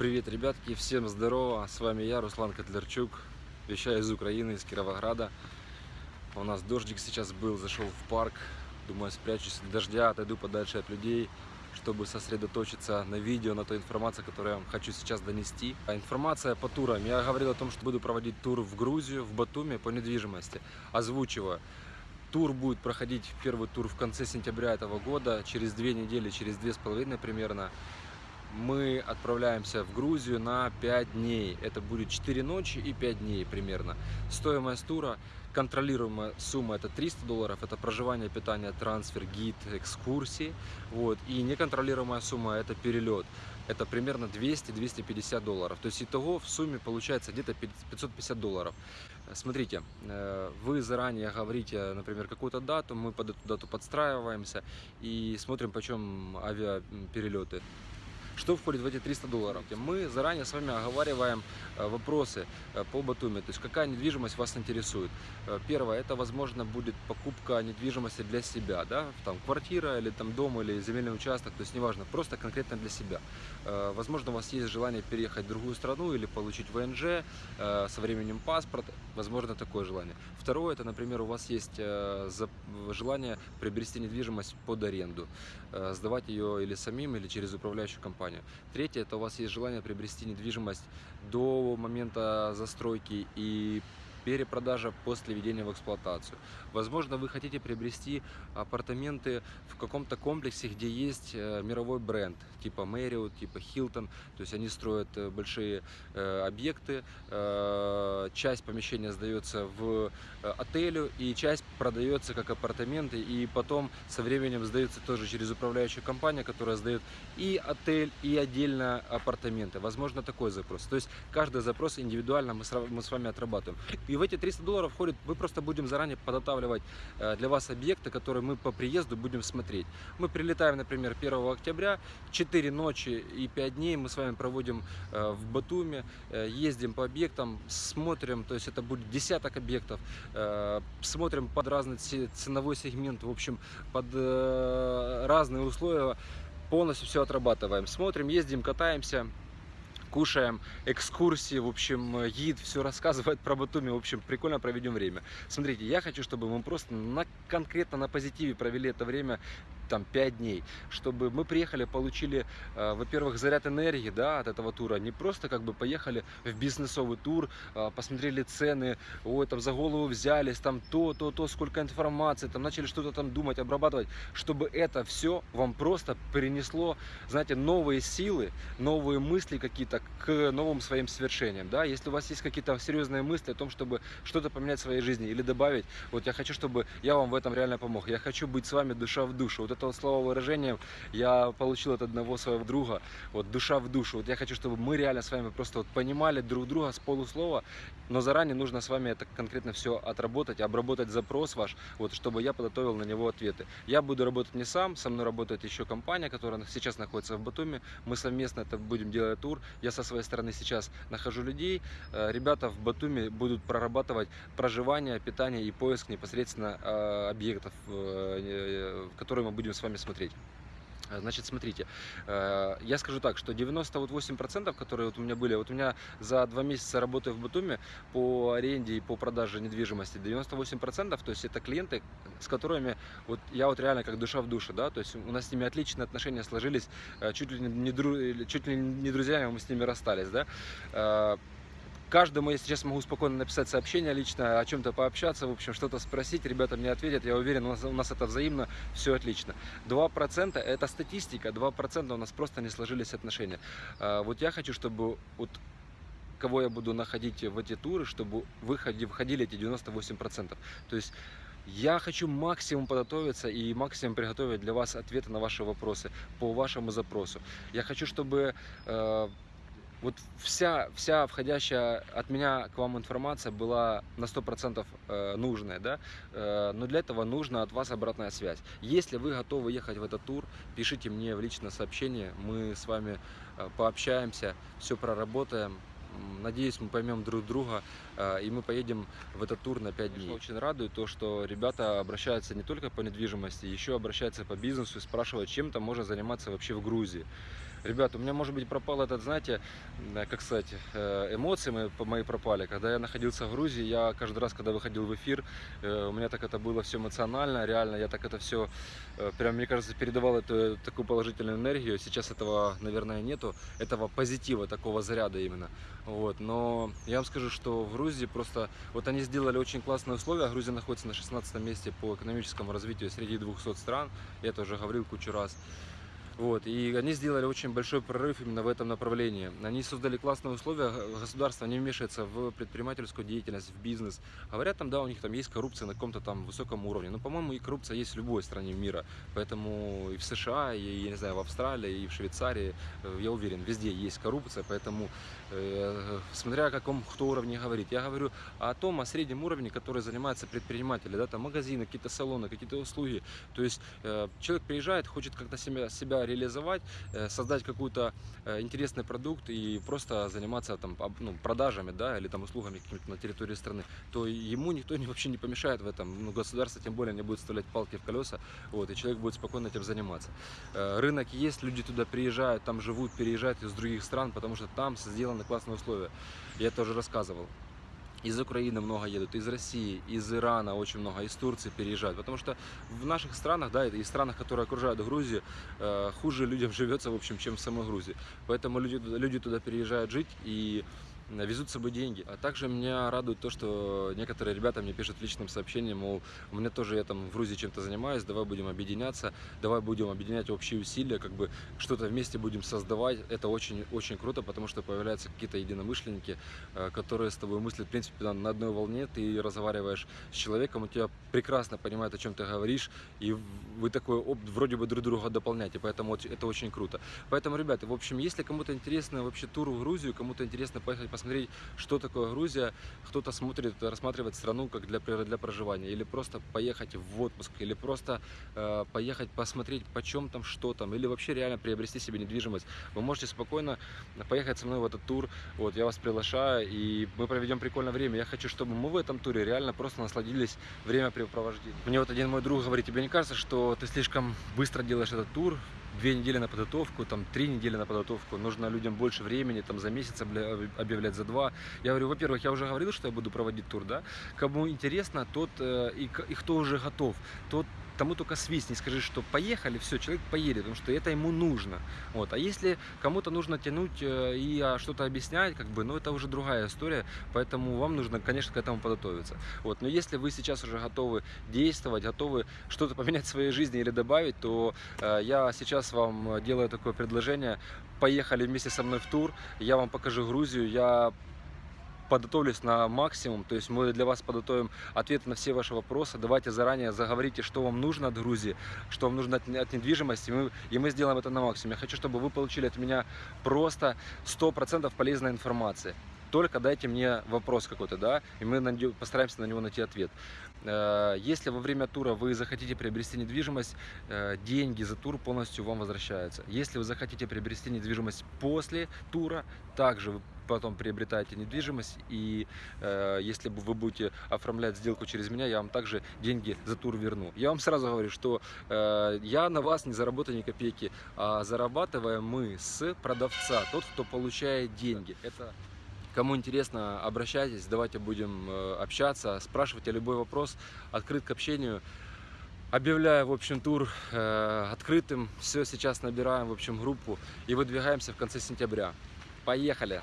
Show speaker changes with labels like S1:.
S1: Привет, ребятки, всем здорово, с вами я, Руслан Котлярчук, вещаю из Украины, из Кировограда. У нас дождик сейчас был, зашел в парк, думаю, спрячусь от дождя, отойду подальше от людей, чтобы сосредоточиться на видео, на той информации, которую я вам хочу сейчас донести. А информация по турам. Я говорил о том, что буду проводить тур в Грузию, в Батуми по недвижимости. Озвучиваю. Тур будет проходить, первый тур в конце сентября этого года, через две недели, через две с половиной примерно мы отправляемся в Грузию на 5 дней. Это будет 4 ночи и 5 дней примерно. Стоимость тура, контролируемая сумма это 300 долларов, это проживание, питание, трансфер, гид, экскурсии. Вот. И неконтролируемая сумма это перелет. Это примерно 200-250 долларов. То есть итого в сумме получается где-то 550 долларов. Смотрите, э, вы заранее говорите, например, какую-то дату, мы под эту дату подстраиваемся и смотрим, почем авиаперелеты. Что входит в эти 300 долларов? Мы заранее с вами оговариваем э, вопросы э, по Батуми, то есть какая недвижимость вас интересует. Э, первое, это возможно будет покупка недвижимости для себя, да, там квартира или там дом или земельный участок, то есть неважно, просто конкретно для себя. Возможно, у вас есть желание переехать в другую страну или получить ВНЖ со временем паспорт, возможно, такое желание. Второе, это, например, у вас есть желание приобрести недвижимость под аренду, сдавать ее или самим, или через управляющую компанию компанию. Третье, это у вас есть желание приобрести недвижимость до момента застройки и перепродажа после введения в эксплуатацию. Возможно, вы хотите приобрести апартаменты в каком-то комплексе, где есть э, мировой бренд, типа Marriott, типа Hilton, то есть они строят э, большие э, объекты, часть помещения сдается в отелю и часть продается как апартаменты и потом со временем сдается тоже через управляющую компанию, которая сдает и отель, и отдельно апартаменты. Возможно, такой запрос. То есть каждый запрос индивидуально мы с вами отрабатываем. И в эти 300 долларов входит, мы просто будем заранее подготавливать э, для вас объекты, которые мы по приезду будем смотреть. Мы прилетаем, например, 1 октября, 4 ночи и 5 дней мы с вами проводим э, в Батуме, э, ездим по объектам, смотрим, то есть это будет десяток объектов, смотрим под разный ценовой сегмент, в общем, под разные условия, полностью все отрабатываем. Смотрим, ездим, катаемся, кушаем, экскурсии, в общем, гид все рассказывает про Батуми, в общем, прикольно проведем время. Смотрите, я хочу, чтобы мы просто на, конкретно на позитиве провели это время, там 5 дней, чтобы мы приехали, получили, э, во-первых, заряд энергии, да, от этого тура, не просто как бы поехали в бизнесовый тур, э, посмотрели цены, ой, там за голову взялись, там то, то, то, сколько информации, там начали что-то там думать, обрабатывать, чтобы это все вам просто принесло, знаете, новые силы, новые мысли какие-то к новым своим свершениям, да, если у вас есть какие-то серьезные мысли о том, чтобы что-то поменять в своей жизни или добавить, вот я хочу, чтобы я вам в этом реально помог, я хочу быть с вами душа в душу, вот это вот слово выражение я получил от одного своего друга, вот душа в душу. Вот я хочу, чтобы мы реально с вами просто вот понимали друг друга с полуслова, но заранее нужно с вами это конкретно все отработать, обработать запрос ваш, вот, чтобы я подготовил на него ответы. Я буду работать не сам, со мной работает еще компания, которая сейчас находится в Батуми. Мы совместно это будем делать тур. Я со своей стороны сейчас нахожу людей. Э, ребята в Батуми будут прорабатывать проживание, питание и поиск непосредственно э, объектов, э, которые мы будем будем с вами смотреть. А, значит, смотрите, э, я скажу так, что 98%, которые вот у меня были, вот у меня за два месяца работы в Батуме по аренде и по продаже недвижимости 98%, то есть это клиенты, с которыми вот я вот реально как душа в душе, да, то есть у нас с ними отличные отношения сложились, э, чуть ли не, дру, чуть ли не друзьями мы с ними расстались, да, э, Каждому я сейчас могу спокойно написать сообщение лично, о чем-то пообщаться, в общем, что-то спросить, ребята мне ответят, я уверен, у нас, у нас это взаимно, все отлично. 2% это статистика, 2% у нас просто не сложились отношения. А, вот я хочу, чтобы вот кого я буду находить в эти туры, чтобы выходи, выходили эти 98%. То есть я хочу максимум подготовиться и максимум приготовить для вас ответы на ваши вопросы по вашему запросу. Я хочу, чтобы э, вот вся, вся входящая от меня к вам информация была на 100% э, нужная, да, э, но для этого нужна от вас обратная связь. Если вы готовы ехать в этот тур, пишите мне в личное сообщение, мы с вами э, пообщаемся, все проработаем, Надеюсь, мы поймем друг друга, и мы поедем в этот тур на 5 дней. Очень радует то, что ребята обращаются не только по недвижимости, еще обращаются по бизнесу и спрашивают, чем там можно заниматься вообще в Грузии. Ребята, у меня, может быть, пропал этот, знаете, м, как сказать, э, эмоции мои, мои пропали. Когда я находился в Грузии, я каждый раз, когда выходил в эфир, э, у меня так это было все эмоционально, реально, я так это все, прям, мне кажется, передавал эту такую положительную энергию. Сейчас этого, наверное, нету, этого позитива, такого заряда именно. Вот. Но я вам скажу, что в Грузии просто, вот они сделали очень классные условия. Грузия находится на 16 месте по экономическому развитию среди 200 стран. Я это уже говорил кучу раз. Вот, и они сделали очень большой прорыв именно в этом направлении. Они создали классные условия, государство не вмешивается в предпринимательскую деятельность, в бизнес. Говорят, там, да, у них там есть коррупция на каком-то там высоком уровне. Но, по-моему, и коррупция есть в любой стране мира. Поэтому и в США, и, я не знаю, в Австралии, и в Швейцарии, э, я уверен, везде есть коррупция. Поэтому, э, смотря о каком кто уровне говорит. Я говорю о том, о среднем уровне, который занимаются предприниматели, да, там магазины, какие-то салоны, какие-то услуги. То есть э, человек приезжает, хочет как-то себя, себя реализовать, э, создать какой-то э, интересный продукт и просто заниматься там ну, продажами, да, или там услугами на территории страны, то ему никто вообще не помешает в этом. Ну, государство тем более не будет вставлять палки в колеса, вот, и человек будет спокойно этим заниматься. Э, рынок есть, люди туда приезжают, там живут, переезжают из других стран, потому что там сделаны классные условия. Я это уже рассказывал. Из Украины много едут, из России, из Ирана очень много, из Турции переезжают. Потому что в наших странах, да, и странах, которые окружают Грузию, э, хуже людям живется, в общем, чем в самой Грузии. Поэтому люди, люди туда переезжают жить и везут с собой деньги. А также меня радует то, что некоторые ребята мне пишут в личном сообщении, мол, у меня тоже я там в Грузии чем-то занимаюсь, давай будем объединяться, давай будем объединять общие усилия, как бы что-то вместе будем создавать. Это очень-очень круто, потому что появляются какие-то единомышленники, э, которые с тобой мыслят, в принципе, на, одной волне, ты разговариваешь с человеком, он тебя прекрасно понимает, о чем ты говоришь, и вы такой вроде бы друг друга дополняете, поэтому это очень круто. Поэтому, ребята, в общем, если кому-то интересно вообще тур в Грузию, кому-то интересно поехать посмотреть, что такое Грузия, кто-то смотрит, рассматривает страну как для, для проживания, или просто поехать в отпуск, или просто э, поехать посмотреть, почем там, что там, или вообще реально приобрести себе недвижимость, вы можете спокойно поехать со мной в этот тур, вот, я вас приглашаю, и мы проведем прикольное время. Я хочу, чтобы мы в этом туре реально просто насладились времяпрепровождением. Мне вот один мой друг говорит, тебе не кажется, что ты слишком быстро делаешь этот тур, две недели на подготовку, там три недели на подготовку, нужно людям больше времени, там за месяц объявлять за два. Я говорю, во-первых, я уже говорил, что я буду проводить тур, да, кому интересно, тот э, и, и кто уже готов, тот тому только свистни, скажи, что поехали, все, человек поедет, потому что это ему нужно. Вот. А если кому-то нужно тянуть э, и а, что-то объяснять, как бы, ну это уже другая история, поэтому вам нужно, конечно, к этому подготовиться. Вот. Но если вы сейчас уже готовы действовать, готовы что-то поменять в своей жизни или добавить, то э, я сейчас вам делаю такое предложение. Поехали вместе со мной в тур, я вам покажу Грузию, я подготовлюсь на максимум, то есть мы для вас подготовим ответы на все ваши вопросы. Давайте заранее заговорите, что вам нужно от Грузии, что вам нужно от, от недвижимости, и мы, и мы сделаем это на максимум. Я хочу, чтобы вы получили от меня просто 100% полезной информации. Только дайте мне вопрос какой-то, да, и мы постараемся на него найти ответ. Э, Если во время тура вы захотите приобрести недвижимость, э, деньги за тур полностью вам возвращаются. Если вы захотите приобрести недвижимость после тура, также вы потом приобретаете недвижимость, и э, если вы будете оформлять сделку через меня, я вам также деньги за тур верну. Я вам сразу говорю, что э, я на вас не заработаю ни копейки, а зарабатываем мы с продавца, тот, кто получает деньги. Это Кому интересно, обращайтесь, давайте будем э, общаться, спрашивайте любой вопрос, открыт к общению. Объявляю, в общем, тур э, открытым. Все, сейчас набираем, в общем, группу и выдвигаемся в конце сентября. Поехали!